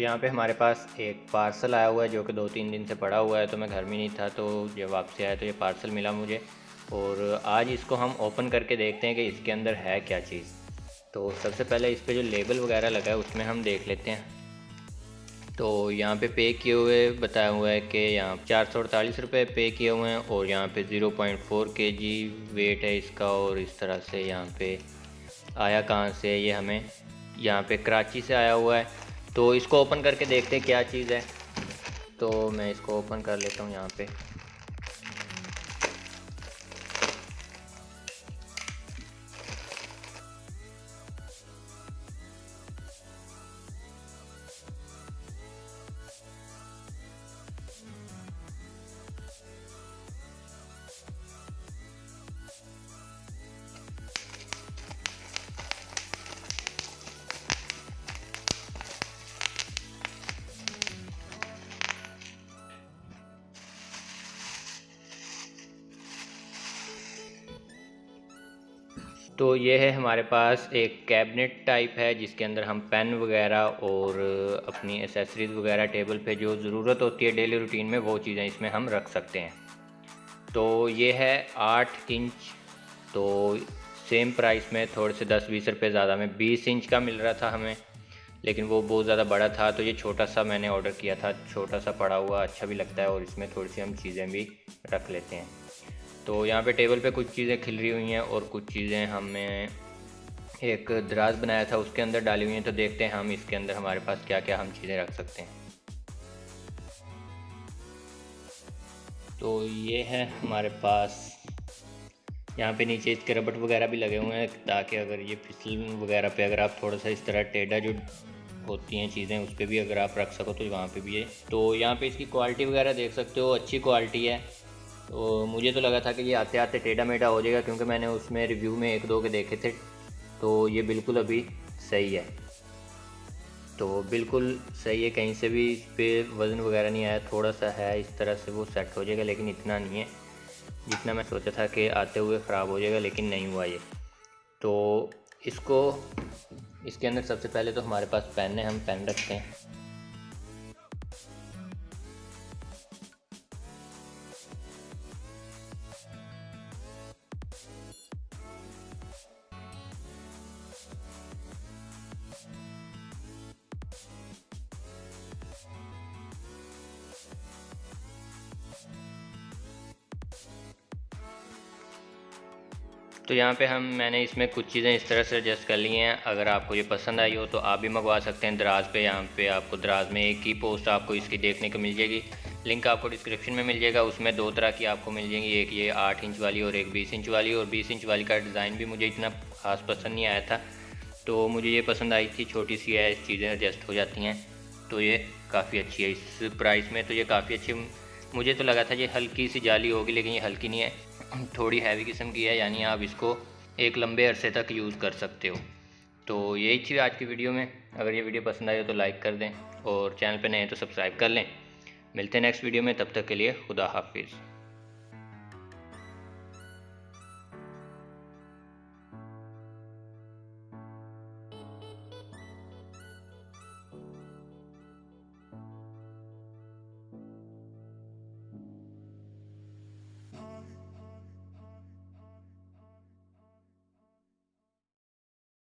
तो यहाँ पे हमारे पास एक पार्सल आया हुआ है जो कि दो तीन दिन से पड़ा हुआ है तो मैं घर में नहीं था तो जब वापसी आया तो ये पार्सल मिला मुझे। और आज इसको हम ओपन करके देखते हैं कि इसके अंदर है क्या चीज़। तो सबसे पहले इस पर जो लेबल वगैरह लगा है, उसमें हम देख लेते हैं। तो यहाँ पे पे किए हुए बताया हुआ है कि यहाँ चार सौ अड़तालीस रुपये पे किए हुए हैं, और यहाँ पे ज़ीरो पॉइंट फोर के जी वेट है इसका, और इस तरह से यहाँ पे आया कहाँ से, ये हमें यहाँ पे कराची से आया हुआ है। तो इसको ओपन करके देखते हैं क्या चीज़ है। तो मैं इसको ओपन कर लेता हूँ यहाँ पे। तो ये है हमारे पास एक कैबिनेट टाइप है, जिसके अंदर हम पेन वगैरह और अपनी एसेसरीज़ वगैरह टेबल पे जो ज़रूरत होती है डेली रूटीन में, वो चीज़ें इसमें हम रख सकते हैं। तो ये है आठ इंच तो सेम प्राइस में थोड़े से दस बीस रुपये ज़्यादा में बीस इंच का मिल रहा था हमें, लेकिन वो बहुत ज़्यादा बड़ा था तो ये छोटा सा मैंने ऑर्डर किया था, छोटा सा पड़ा हुआ अच्छा भी लगता है और इसमें थोड़ी सी हम चीज़ें भी रख लेते हैं। तो यहाँ पे टेबल पे कुछ चीज़ें खिल रही हुई हैं और कुछ चीज़ें हमने एक दराज बनाया था, उसके अंदर डाली हुई हैं। तो देखते हैं हम इसके अंदर हमारे पास क्या क्या हम चीज़ें रख सकते हैं। तो ये है हमारे पास। यहाँ पे नीचे इसके रबट वगैरह भी लगे हुए हैं, ताकि अगर ये फिसल वगैरह पे अगर आप थोड़ा सा इस तरह टेढ़ा जो होती हैं चीज़ें, उस पर भी अगर आप रख सको तो वहाँ पे भी है तो यहाँ पे इसकी क्वालिटी वगैरह देख सकते हो, अच्छी क्वालिटी है। तो मुझे तो लगा था कि ये आते आते टेढ़ा मेढ़ा हो जाएगा क्योंकि मैंने उसमें रिव्यू में एक दो के देखे थे। तो ये बिल्कुल अभी सही है। तो बिल्कुल सही है, कहीं से भी इस पर वज़न वगैरह नहीं आया, थोड़ा सा है इस तरह से वो सेट हो जाएगा, लेकिन इतना नहीं है। जितना मैं सोचा था कि आते हुए ख़राब हो जाएगा, लेकिन नहीं हुआ ये। तो इसको, इसके अंदर सबसे पहले तो हमारे पास पेन है, हम पेन रखते हैं। तो यहाँ पे हम, मैंने इसमें कुछ चीज़ें इस तरह से एडजस्ट कर ली हैं। अगर आपको ये पसंद आई हो तो आप भी मंगवा सकते हैं दराज पे। यहाँ पे आपको दराज में एक ही पोस्ट आपको इसकी देखने को मिल जाएगी। लिंक आपको डिस्क्रिप्शन में मिल जाएगा। उसमें दो तरह की आपको मिल जाएँगी। एक ये आठ इंच वाली और एक बीस इंच वाली। और बीस इंच वाली का डिज़ाइन भी मुझे इतना खास पसंद नहीं आया था। तो मुझे ये पसंद आई थी छोटी सी है, चीज़ें एडजस्ट हो जाती हैं। तो ये काफ़ी अच्छी है। इस प्राइस में तो ये काफ़ी अच्छी, मुझे तो लगा था ये हल्की सी जाली होगी, लेकिन ये हल्की नहीं है। थोड़ी हैवी किस्म की है, यानी आप इसको एक लंबे अरसे तक यूज़ कर सकते हो। तो यही थी आज की वीडियो में। अगर ये वीडियो पसंद आई हो तो लाइक कर दें और चैनल पर नए तो सब्सक्राइब कर लें। मिलते हैं नेक्स्ट वीडियो में, तब तक के लिए खुदा हाफिज़।